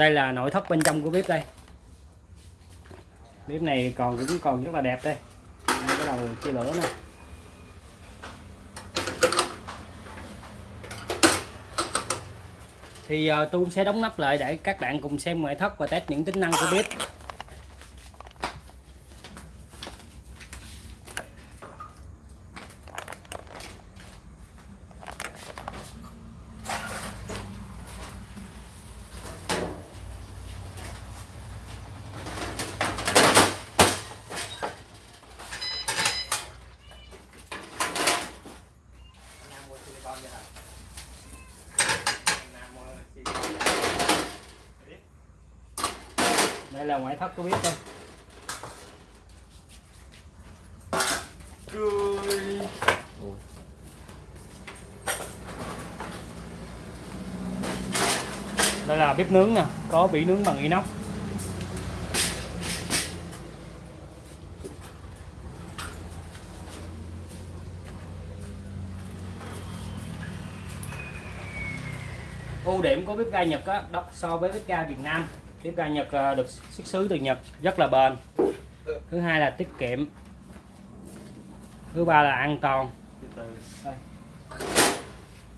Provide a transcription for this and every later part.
đây là nội thất bên trong của bếp đây. Bếp này còn cũng còn rất là đẹp đây. Đây cái đầu chia lửa nè. Thì uh, tôi cũng sẽ đóng nắp lại để các bạn cùng xem ngoại thất và test những tính năng của bếp. Đây là ngoại thất của bếp đây. Đây là bếp nướng nè có bị nướng bằng inox. Ưu điểm của bếp ga Nhật đó, đó so với bếp ga Việt Nam bếp ga Nhật à, được xuất xứ từ Nhật rất là bền. Thứ hai là tiết kiệm. Thứ ba là an toàn.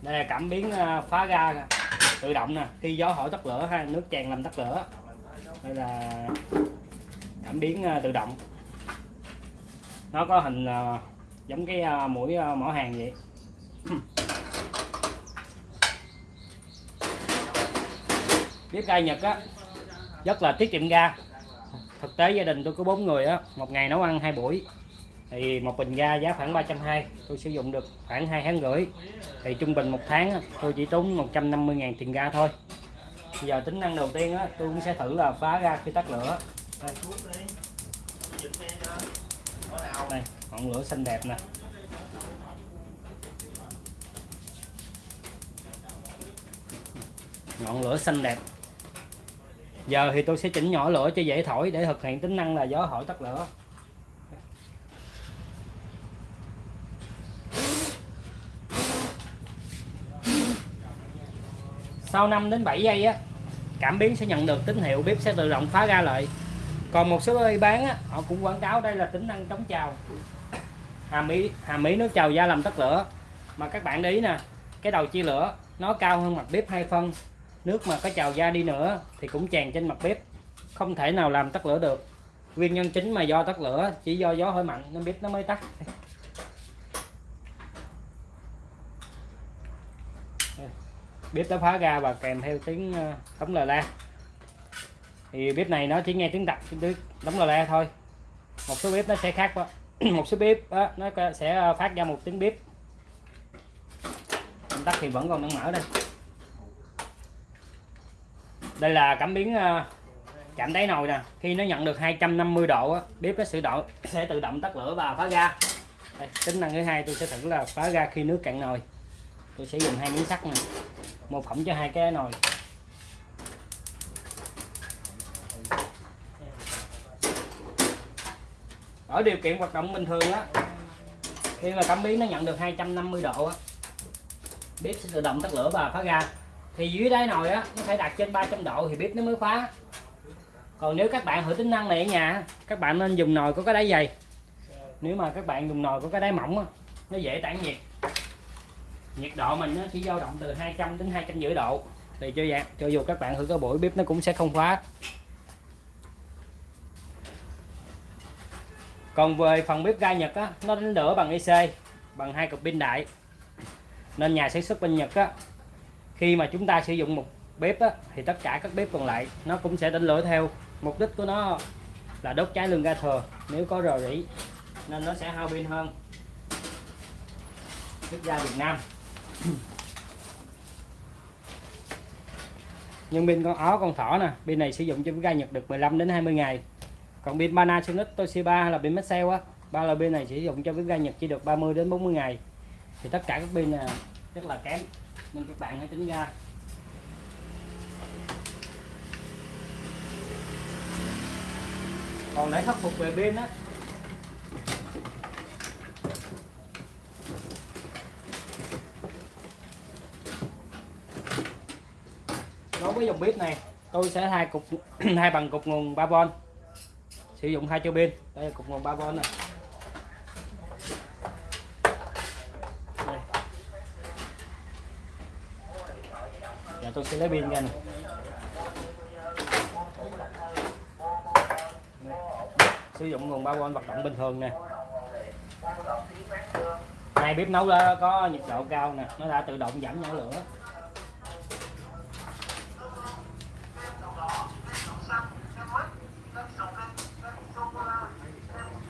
Đây, là cảm biến à, phá ga tự động nè khi gió hỏi tắt lửa hay nước tràn làm tắt lửa. Đây là cảm biến à, tự động. Nó có hình giống cái mũi mỏ hàng vậy. Bếp ga Nhật á rất là tiết kiệm ga. Thực tế gia đình tôi có bốn người á một ngày nấu ăn hai buổi. Thì một bình ga giá khoảng 320 tôi sử dụng được khoảng hai tháng rưỡi. Thì trung bình một tháng tôi chỉ tốn 150.000 tiền ga thôi. Bây giờ tính năng đầu tiên á, tôi cũng sẽ thử là phá ga khi tắt lửa. Đây, đây ngọn lửa xanh đẹp nè. Ngọn lửa xanh đẹp giờ thì tôi sẽ chỉnh nhỏ lửa cho dễ thổi để thực hiện tính năng là gió hỏi tắt lửa. Sau 5 đến 7 giây á cảm biến sẽ nhận được tín hiệu bếp sẽ tự động phá ra lại còn một số nơi bán á, họ cũng quảng cáo đây là tính năng chống trào. Hàm ý hàm ý nước trào da làm tắt lửa. Mà các bạn để ý nè cái đầu chia lửa nó cao hơn mặt bếp hai phân nước mà có trào ra đi nữa thì cũng tràn trên mặt bếp. Không thể nào làm tắt lửa được. Nguyên nhân chính mà do tắt lửa chỉ do gió hơi mạnh nên bếp nó mới tắt. Bếp đã phá ra và kèm theo tiếng ờ, đóng lò la. Thì bếp này nó chỉ nghe tiếng đập tiếng đóng lò la thôi. Một số bếp nó sẽ khác đó. một số bếp đó, nó sẽ ờ, phát ra một tiếng bếp. Tắt thì vẫn còn đang mở đây đây là cảm biến ờ, chạm đáy nồi nè. Khi nó nhận được 250 độ bếp nó sẽ độ sẽ tự động tắt lửa và phá ga. Đây, tính năng thứ hai tôi sẽ thử là phá ga khi nước cạn nồi. Tôi sẽ dùng hai miếng sắt này một phẩm cho hai cái nồi. Ở điều kiện hoạt động bình thường á khi mà cảm biến nó nhận được 250 độ á bếp sẽ tự động tắt lửa và phá ga thì dưới đáy nồi á nó phải đặt trên 300 độ thì bếp nó mới khóa. Còn nếu các bạn thử tính năng này ở nhà các bạn nên dùng nồi có cái đáy dày. Nếu mà các bạn dùng nồi có cái đáy mỏng á, nó dễ tản nhiệt. Nhiệt độ mình nó chỉ dao động từ 200 đến 250 độ. Thì cho dạng cho dù các bạn thử có buổi bếp nó cũng sẽ không khóa. Còn về phần bếp ga Nhật á nó đánh lửa bằng IC bằng hai cục pin đại. Nên nhà sản xuất bên Nhật á khi mà chúng ta sử dụng một bếp á, thì tất cả các bếp còn lại nó cũng sẽ đánh lửa theo. Mục đích của nó là đốt cháy lương ga thừa. Nếu có rò rỉ nên nó sẽ hao pin hơn. Bếp ga Việt Nam. Nhưng pin con ó con thỏ nè pin này sử dụng cho ga Nhật được 15 đến 20 ngày. Còn pin Panasonic Toshiba hay là pin Maxell á ba loại pin này sử dụng cho bếp ga Nhật chỉ được 30 đến 40 ngày. Thì tất cả các pin à, rất là kém. Nên các bạn hãy tính ra. Còn để khắc phục về pin á. Đối với dòng bếp này, tôi sẽ thay cục, hai bằng cục nguồn 3V sử dụng hai cho pin. Đây là cục nguồn 3V này Tôi sẽ lấy pin ra này. Sử dụng nguồn 3V hoạt động bình thường nè. Này bếp nấu đó có nhiệt độ cao nè, nó đã tự động giảm nhỏ lửa.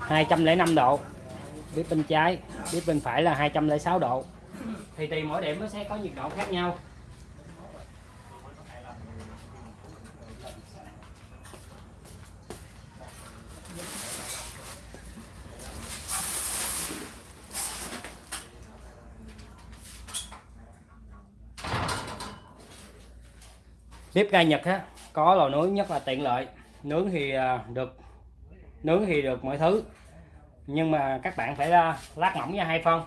205 độ. Bếp bên trái, bếp bên phải là 206 độ. Thì tùy mỗi điểm nó sẽ có nhiệt độ khác nhau. Bếp ga Nhật á có lò nướng nhất là tiện lợi. Nướng thì à, được nướng thì được mọi thứ. Nhưng mà các bạn phải à, lát mỏng ra hai phân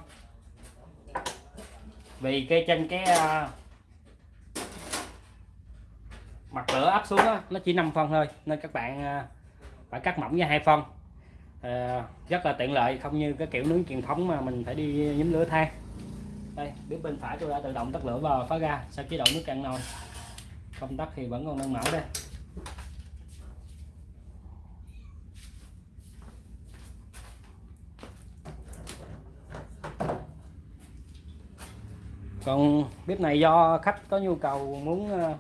vì cây trên cái à, mặt lửa áp xuống đó, nó chỉ 5 phân thôi nên các bạn phải cắt mỏng ra hai phân à, ờ, rất là tiện lợi không như cái kiểu nướng truyền thống mà mình phải đi nhúm lửa than. Đây bếp bên phải tôi đã tự động tắt lửa vào phá ra sau chế độ nước cạn nồi không tắt thì vẫn còn đang mở đây. Còn bếp này do khách có nhu cầu muốn uh,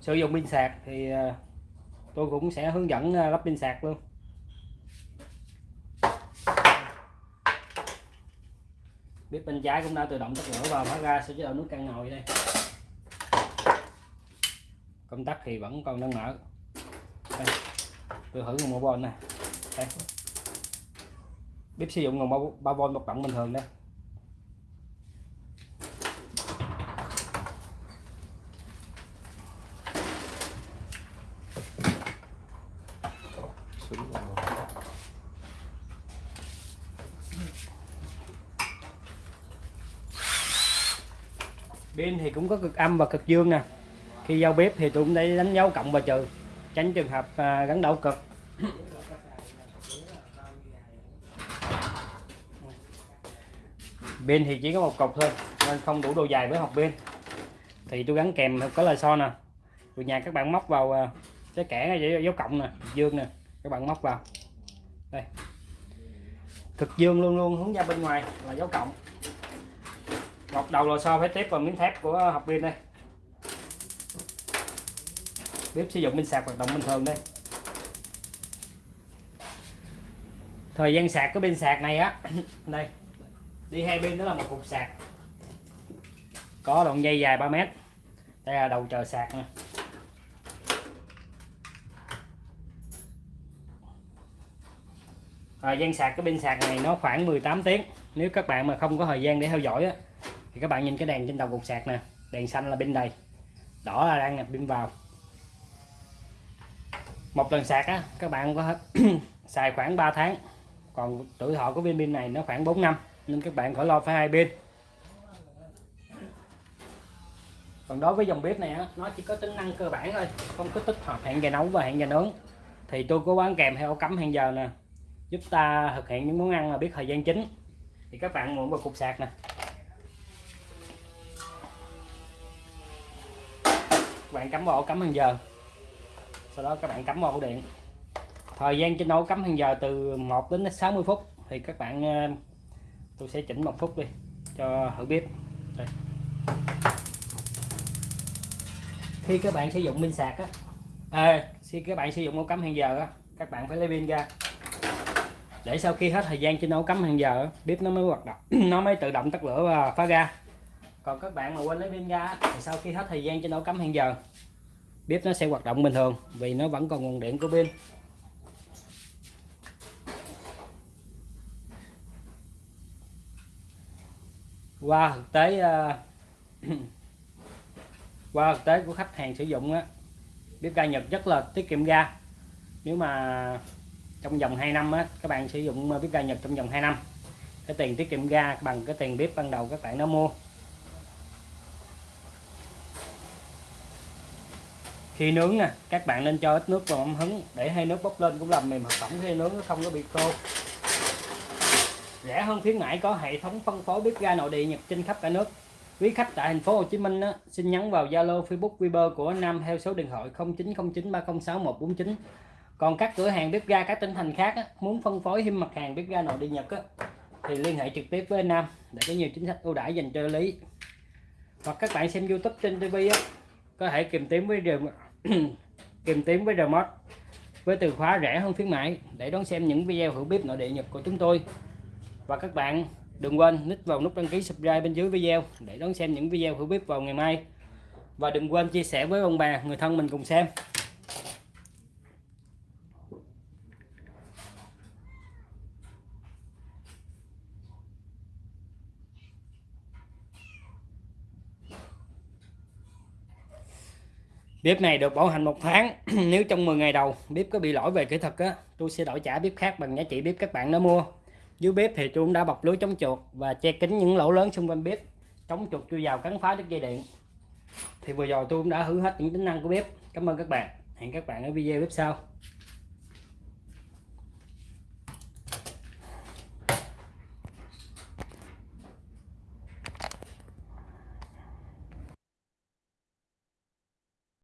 sử dụng pin sạc thì uh, tôi cũng sẽ hướng dẫn uh, lắp pin sạc luôn. Bếp bên trái cũng đã tự động tắt lửa và mở ra sẽ chế độ nước căng nồi đây công tắc thì vẫn còn đang mở đây. tôi thử nguồn 3V này, đây. bếp sử dụng nguồn 3V một động bình thường đây pin thì cũng có cực âm và cực dương nè khi giao bếp thì tôi cũng để đánh dấu cộng và trừ tránh trường hợp à, gắn đảo cực. Pin thì chỉ có một cục thôi nên không đủ độ dài với học pin thì tôi gắn kèm có lời so nè. Từ nhà các bạn móc vào à, cái kẻ dấu cộng nè dương nè các bạn móc vào. Đây. Cực dương luôn luôn hướng ra bên ngoài là dấu cộng. Một đầu lò xo phải tiếp vào miếng thép của học pin đây bếp sử dụng pin sạc hoạt động bình thường đây. Thời gian sạc cái pin sạc này á đây đi hai bên đó là một cục sạc. Có đoạn dây dài 3 mét. Đây là đầu chờ sạc nè. Thời gian sạc cái pin sạc này nó khoảng 18 tiếng. Nếu các bạn mà không có thời gian để theo dõi á, thì các bạn nhìn cái đèn trên đầu cục sạc nè. Đèn xanh là pin đầy. Đỏ là đang nạp pin vào một lần sạc á, các bạn có xài khoảng 3 tháng. Còn tuổi thọ của viên pin này nó khoảng 4 năm, nên các bạn khỏi lo phải hai pin. Còn đối với dòng bếp này á, nó chỉ có tính năng cơ bản thôi, không có tích hợp hẹn giờ nấu và hẹn giờ nướng. Thì tôi có bán kèm theo cắm hẹn giờ nè, giúp ta thực hiện những món ăn mà biết thời gian chính. Thì các bạn muốn vào cục sạc nè. Các bạn cắm vào ổ cắm hàng giờ sau đó các bạn cắm vào ổ điện. Thời gian trên nấu cắm hàng giờ từ 1 đến 60 phút. Thì các bạn ờ, tôi sẽ chỉnh một phút đi cho thử bếp đây. khi các bạn sử dụng pin sạc á à, khi các bạn sử dụng ổ cắm hàng giờ á các bạn phải lấy pin ra. Để sau khi hết thời gian trên ổ cắm hàng giờ bếp nó mới hoạt động nó mới tự động tắt lửa và phá ra. Còn các bạn mà quên lấy pin ra thì sau khi hết thời gian trên ổ cắm hàng giờ bếp nó sẽ hoạt động bình thường vì nó vẫn còn nguồn điện của pin. Qua thực tế uh, qua thực tế của khách hàng sử dụng á bếp ga Nhật rất là tiết kiệm ga. Nếu mà trong vòng 2 năm á các bạn sử dụng bếp ga Nhật trong vòng 2 năm cái tiền tiết kiệm ga bằng cái tiền bếp ban đầu các bạn đã mua. Khi nướng nè các bạn nên cho ít nước vào ấm hứng để hơi nước bốc lên cũng làm mềm hoạt phẩm khi nướng nó không có bị khô. Rẻ hơn khuyến mãi có hệ thống phân phối bếp ga nội địa nhật trên khắp cả nước. Quý khách tại thành phố Hồ Chí Minh á, xin nhắn vào Zalo Facebook Viber của Nam theo số điện thoại 0909306149 còn các cửa hàng bếp ga các tỉnh thành khác á, muốn phân phối thêm mặt hàng bếp ga nội địa Nhật á, thì liên hệ trực tiếp với Nam để có nhiều chính sách ưu đãi dành cho lý. Hoặc các bạn xem YouTube trên TV á, có thể tìm kiếm với tìm kiếm với remote, với từ khóa rẻ hơn khuyến mãi, để đón xem những video hữu bếp nội địa Nhật của chúng tôi. Và các bạn đừng quên nít vào nút đăng ký subscribe bên dưới video để đón xem những video hữu bếp vào ngày mai. Và đừng quên chia sẻ với ông bà, người thân mình cùng xem. Bếp này được bảo hành một tháng, nếu trong 10 ngày đầu bếp có bị lỗi về kỹ thuật á, tôi sẽ đổi trả bếp khác bằng giá trị bếp các bạn đã mua. Dưới bếp thì tôi cũng đã bọc lưới chống chuột và che kín những lỗ lớn xung quanh bếp. Chống chuột chui vào cắn phá đứt dây điện. Thì vừa rồi tôi cũng đã hứa hết những tính năng của bếp. Cảm ơn các bạn. Hẹn các bạn ở video bếp sau.